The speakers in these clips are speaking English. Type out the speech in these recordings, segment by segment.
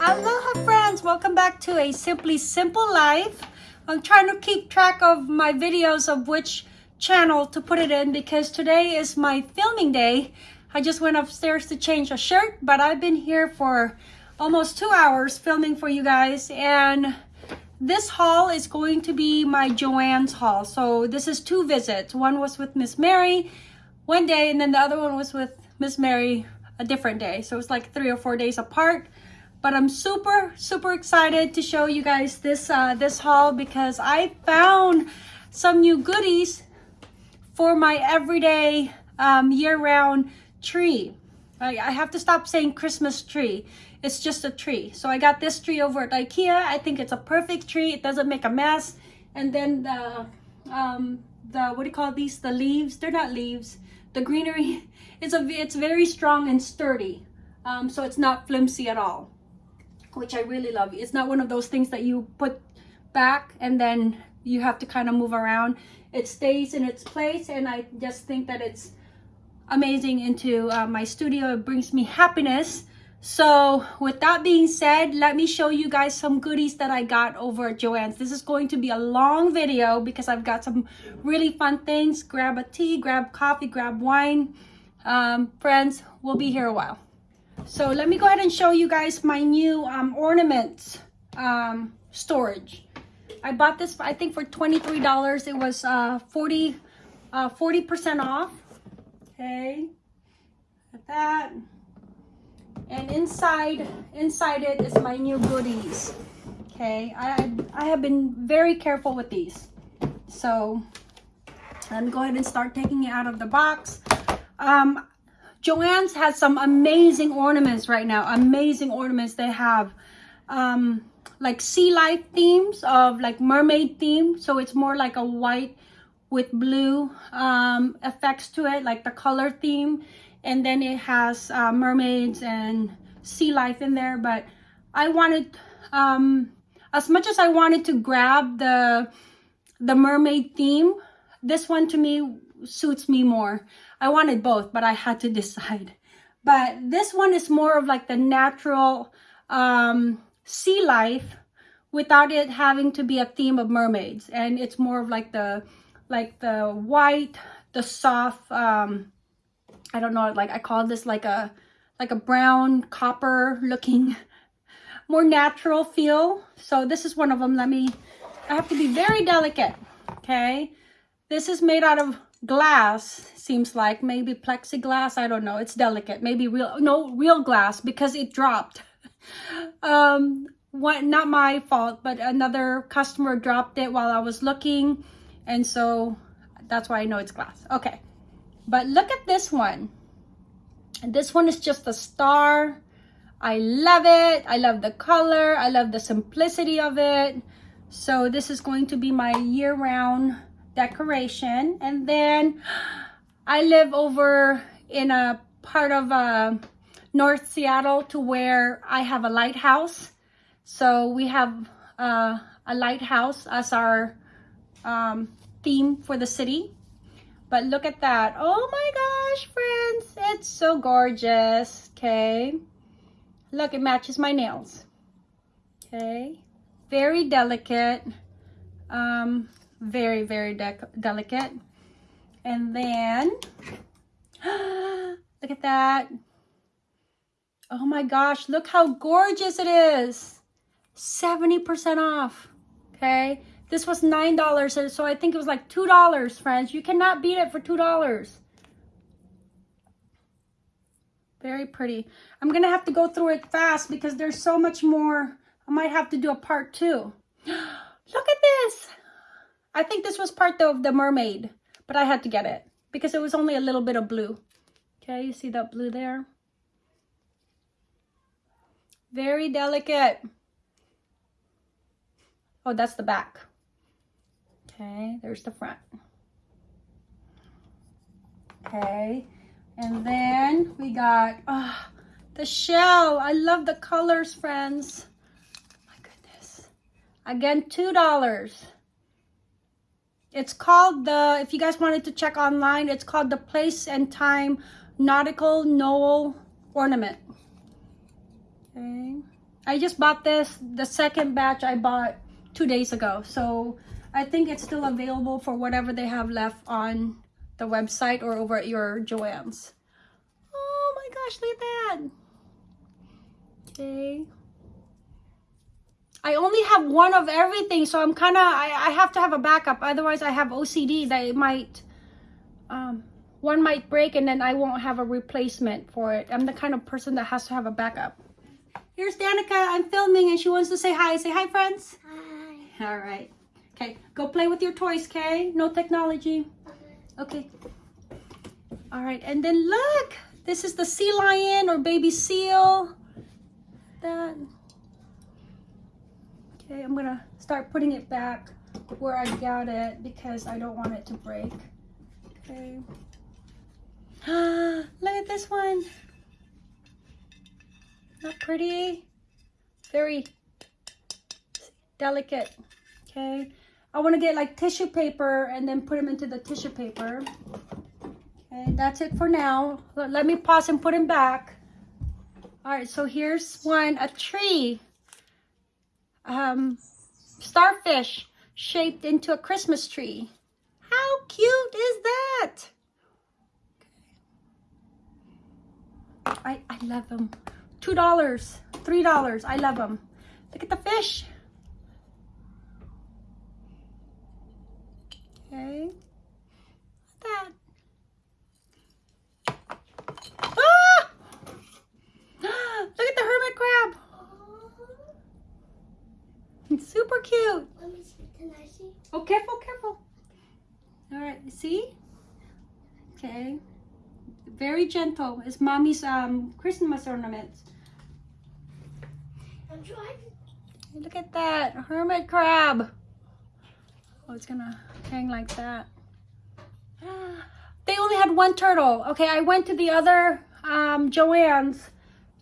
Aloha friends, welcome back to a Simply Simple Life. I'm trying to keep track of my videos of which channel to put it in because today is my filming day. I just went upstairs to change a shirt, but I've been here for almost two hours filming for you guys and this haul is going to be my Joann's haul. So this is two visits. One was with Miss Mary one day and then the other one was with Miss Mary a different day. So it's like three or four days apart. But I'm super, super excited to show you guys this, uh, this haul because I found some new goodies for my everyday um, year-round tree. I, I have to stop saying Christmas tree it's just a tree. So I got this tree over at Ikea. I think it's a perfect tree. It doesn't make a mess. And then the, um, the what do you call these? The leaves. They're not leaves. The greenery. It's a it's very strong and sturdy. Um, so it's not flimsy at all, which I really love. It's not one of those things that you put back and then you have to kind of move around. It stays in its place, and I just think that it's amazing into uh, my studio. It brings me happiness so with that being said, let me show you guys some goodies that I got over at Joann's. This is going to be a long video because I've got some really fun things. Grab a tea, grab coffee, grab wine. Um, friends, we'll be here a while. So let me go ahead and show you guys my new um, ornaments um, storage. I bought this, I think for $23. It was uh, 40, uh, 40% off. Okay, at that and inside inside it is my new goodies. Okay i i have been very careful with these. So let me go ahead and start taking it out of the box. Um joann's has some amazing ornaments right now amazing ornaments they have. Um like sea life themes of like mermaid theme so it's more like a white with blue um effects to it like the color theme and then it has uh, mermaids and sea life in there but I wanted um, as much as I wanted to grab the the mermaid theme this one to me suits me more. I wanted both but I had to decide. But this one is more of like the natural um, sea life without it having to be a theme of mermaids. And it's more of like the like the white the soft um, I don't know, like I call this like a like a brown copper looking more natural feel. So this is one of them. Let me, I have to be very delicate. Okay. This is made out of glass, seems like maybe plexiglass. I don't know. It's delicate. Maybe real, no, real glass because it dropped. um, what, not my fault, but another customer dropped it while I was looking. And so that's why I know it's glass. Okay. But look at this one. This one is just a star. I love it. I love the color. I love the simplicity of it. So this is going to be my year-round decoration. And then I live over in a part of uh, North Seattle to where I have a lighthouse. So we have uh, a lighthouse as our um, theme for the city. But look at that. Oh my gosh, friends. It's so gorgeous. Okay. Look, it matches my nails. Okay. Very delicate. Um, very, very de delicate. And then, look at that. Oh my gosh, look how gorgeous it is. 70% off. Okay. This was $9, so I think it was like $2, friends. You cannot beat it for $2. Very pretty. I'm going to have to go through it fast because there's so much more. I might have to do a part two. Look at this. I think this was part of the mermaid, but I had to get it because it was only a little bit of blue. Okay, you see that blue there? Very delicate. Oh, that's the back. Okay, there's the front. Okay, and then we got uh, the shell. I love the colors, friends. My goodness. Again, $2. It's called the, if you guys wanted to check online, it's called the Place and Time nautical Noel ornament. Okay. I just bought this, the second batch I bought two days ago. So I think it's still available for whatever they have left on the website or over at your Joann's. Oh my gosh, look at that. Okay. I only have one of everything, so I'm kind of, I, I have to have a backup. Otherwise, I have OCD that it might, um, one might break and then I won't have a replacement for it. I'm the kind of person that has to have a backup. Here's Danica. I'm filming and she wants to say hi. Say hi, friends. Hi. All right. Okay, go play with your toys, okay? No technology. Okay. All right, and then look. This is the sea lion or baby seal. That. Okay, I'm gonna start putting it back where I got it because I don't want it to break. Okay. Ah, Look at this one. Not pretty. Very delicate. Okay. I want to get like tissue paper and then put them into the tissue paper. Okay, that's it for now. Let, me pause and put them back. All right, so here's one, a tree. Um, starfish shaped into a Christmas tree. How cute is that? I, I love them. $2, $3. I love them. Look at the fish. Okay. That. Ah! Look at the hermit crab. It's super cute. Let me see. Can I see? Oh, careful, careful. All right, see? Okay. Very gentle. It's mommy's um Christmas ornaments. I'm trying. Look at that hermit crab. Oh, it's gonna hang like that. They only had one turtle. Okay, I went to the other um, Joann's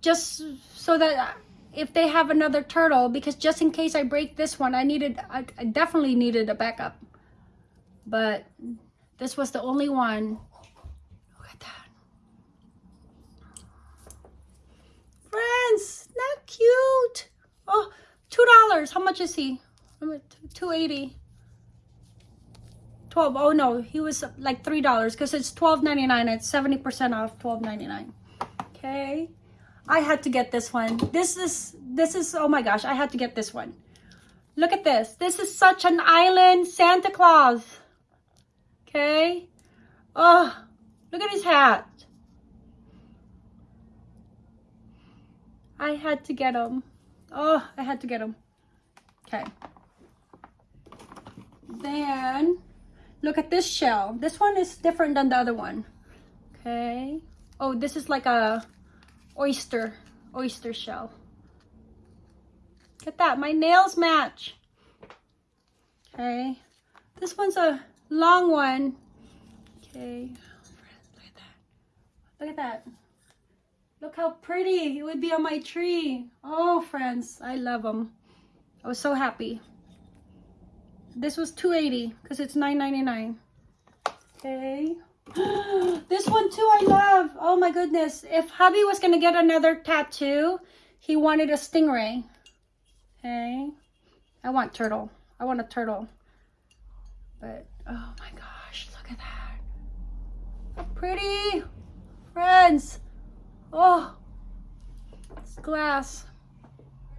just so that if they have another turtle, because just in case I break this one, I needed, I, I definitely needed a backup. But this was the only one. Look at that. Friends, not cute. Oh, two dollars. How much is he? Two eighty. Twelve. Oh no, he was like three dollars because it's twelve ninety nine. It's seventy percent off twelve ninety nine. Okay, I had to get this one. This is this is oh my gosh, I had to get this one. Look at this. This is such an island Santa Claus. Okay. Oh, look at his hat. I had to get him. Oh, I had to get him. Okay. Then, look at this shell. This one is different than the other one. Okay. Oh, this is like a oyster, oyster shell. Look at that. My nails match. Okay. This one's a long one. Okay. Look at that. Look at that. Look how pretty it would be on my tree. Oh, friends, I love them. I was so happy. This was 280 because it's 9.99. Okay. this one too I love. Oh my goodness. If hubby was going to get another tattoo, he wanted a stingray. Okay. I want turtle. I want a turtle. But, oh my gosh, look at that. How pretty. Friends. Oh, it's glass.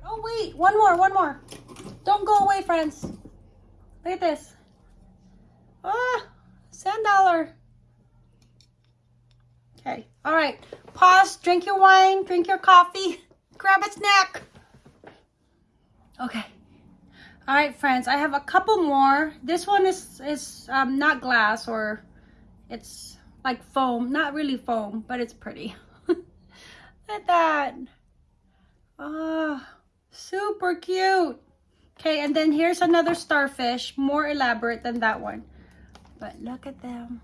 Oh, wait, one more, one more. Don't go away, friends. Look at this. Ah, sand dollar. Okay, all right. Pause, drink your wine, drink your coffee, grab a snack. Okay. All right, friends, I have a couple more. This one is, is um, not glass or it's like foam. Not really foam, but it's pretty. Look at that. Oh, super cute. Okay, and then here's another starfish, more elaborate than that one. But look at them.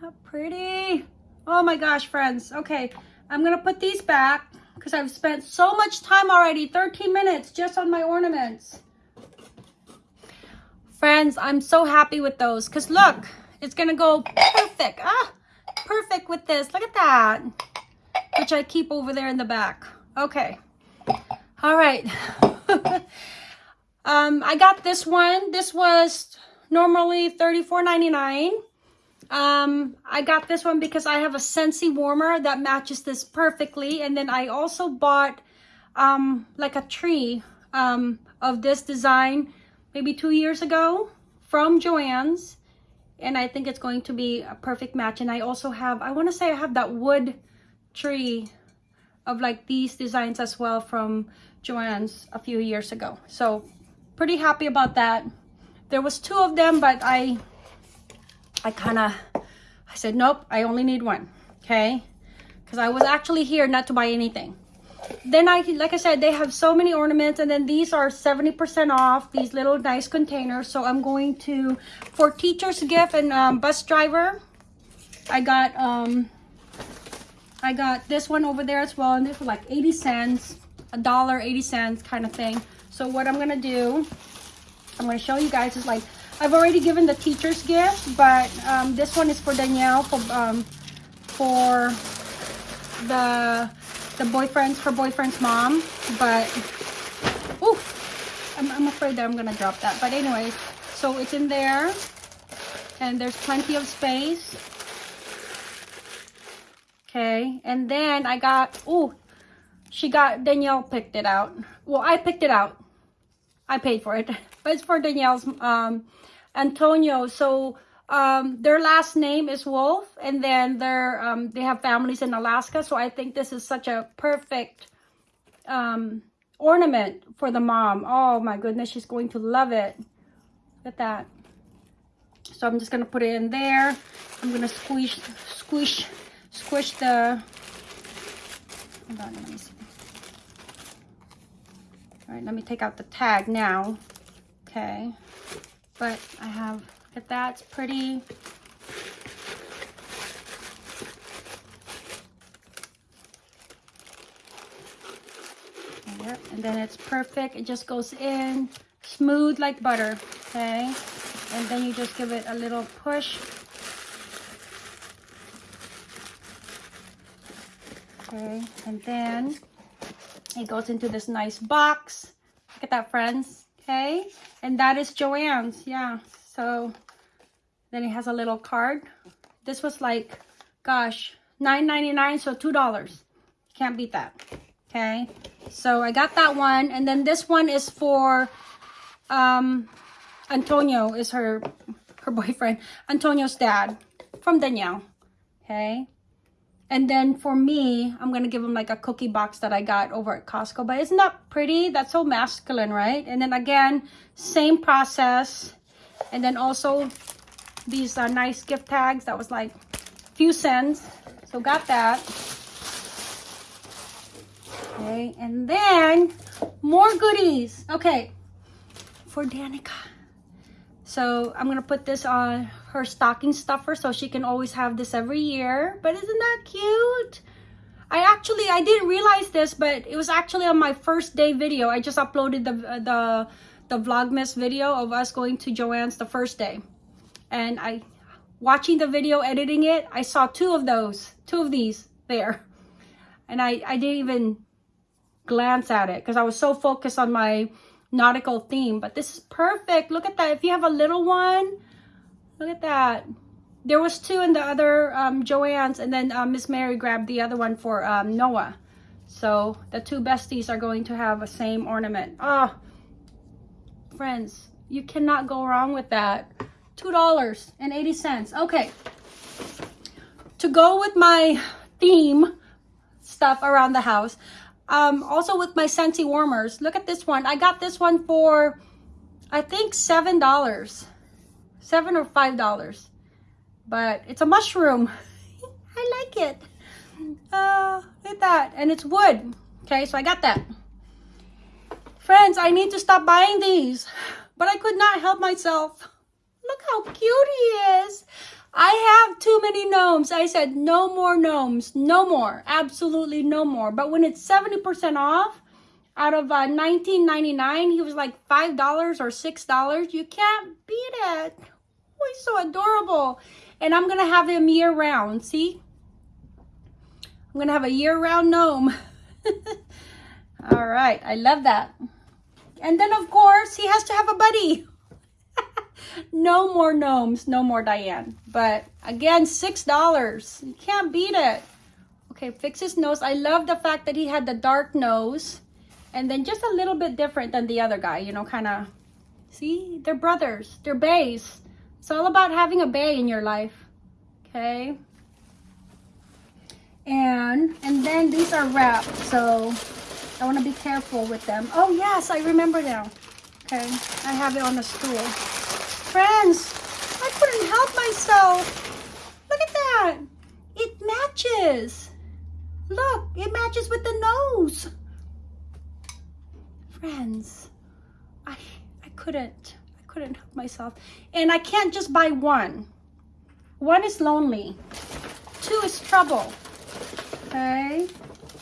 How pretty. Oh my gosh, friends. Okay, I'm going to put these back because I've spent so much time already, 13 minutes just on my ornaments. Friends, I'm so happy with those because look, it's going to go perfect. Ah, perfect with this. Look at that. Which I keep over there in the back. Okay. All right. um, I got this one. This was normally $34.99. Um, I got this one because I have a Scentsy warmer that matches this perfectly. And then I also bought um, like a tree um, of this design maybe two years ago from Joann's. And I think it's going to be a perfect match. And I also have, I want to say I have that wood tree of like these designs as well from Joann's a few years ago. So pretty happy about that. There was two of them, but I I kind of, I said, nope, I only need one, okay? Because I was actually here not to buy anything. Then I, like I said, they have so many ornaments and then these are 70% off, these little nice containers. So I'm going to, for teacher's gift and um, bus driver, I got, um, I got this one over there as well. And this was like 80 cents, a dollar, 80 cents kind of thing. So what I'm to do, I'm to show you guys is like, I've already given the teacher's gift, but um, this one is for Danielle for um, for the the boyfriend's her boyfriend's mom. But oh, I'm, I'm afraid that I'm gonna drop that. But anyways, so it's in there, and there's plenty of space. Okay, and then I got oh, she got Danielle picked it out. Well, I picked it out. I paid for it, but it's for Danielle's um Antonio. So um, their last name is Wolf, and then they're um, they have families in Alaska. So I think this is such a perfect um, ornament for the mom. Oh my goodness, she's going to love it. Look at that. So I'm just gonna put it in there. I'm gonna squish, squish, squish the. Hold on, let me see. All right, let me take out the tag now. Okay but I have, look at that, pretty. Yep, and then it's perfect. It just goes in smooth like butter, okay? And then you just give it a little push. Okay, and then it goes into this nice box. Look at that, friends. Okay? And that is Joann's. yeah. So then it has a little card. This was like gosh 9.99 so two dollars. Can't beat that. Okay? So i got that one. And then this one is for um antonio is her her boyfriend antonio's dad from danielle. Okay and then for me, I'm going to give him like a cookie box that I got over at Costco. But isn't that pretty? That's so masculine, right? And then again, same process. And then also these are nice gift tags. That was like a few cents. So got that. Okay, and then more goodies. Okay, for Danica. So I'm going to put this on her stocking stuffer so she can always have this every year. But isn't that cute? I actually, I didn't realize this, but it was actually on my first day video. I just uploaded the, the, the Vlogmas video of us going to Joann's the first day. And I, watching the video, editing it, I saw two of those, two of these there. And I, I didn't even glance at it because I was so focused on my nautical theme. But this is perfect. Look at that. If you have a little one, Look at that. There was two in the other um, Joann's and then uh, Miss Mary grabbed the other one for um, Noah. So the two besties are going to have the same ornament. Oh, friends, you cannot go wrong with that. $2.80. Okay. To go with my theme stuff around the house, um, also with my Scentsy warmers, look at this one. I got this one for, I think, $7 seven or five dollars. But it's a mushroom. I like it. Uh, look at that. And it's wood. Okay so I got that. Friends I need to stop buying these. But I could not help myself. Look how cute he is. I have too many gnomes. I said no more gnomes. No more. Absolutely no more. But when it's 70% off out of uh, 19.99 he was like five dollars or six dollars. You can't beat it oh he's so adorable And I'm gonna have him year round, see? I'm gonna have a year round gnome. All right, I love that. And then of course, he has to have a buddy. no more gnomes, no more Diane. But again, $6. You can't beat it. Okay, fix his nose. I love the fact that he had the dark nose. And then just a little bit different than the other guy, you know, kind of. See, they're brothers. They're bays. It's all about having a bay in your life. Okay. And, and then these are wrapped, so I want to be careful with them. Oh, yes, I remember now. Okay, I have it on the stool. Friends, I couldn't help myself. Look at that. It matches. Look, it matches with the nose. Friends, I I couldn't. Couldn't help myself. And I can't just buy one. One is lonely. Two is trouble. Okay?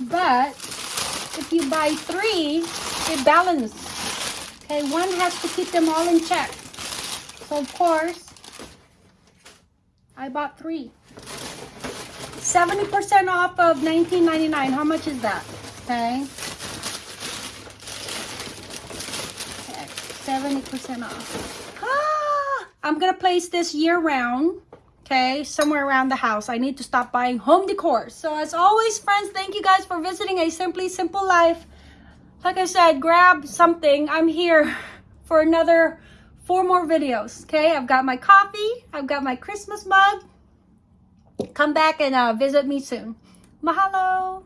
But if you buy three, it balances. Okay, one has to keep them all in check. So of course, I bought three. 70% off of $19.99. How much is that? Okay. Okay, 70% off. Ah, I'm gonna place this year round. Okay, somewhere around the house. I need to stop buying home decor. So as always, friends, thank you guys for visiting a Simply Simple Life. Like I said, grab something. I'm here for another four more videos. Okay, I've got my coffee. I've got my Christmas mug. Come back and uh, visit me soon. Mahalo!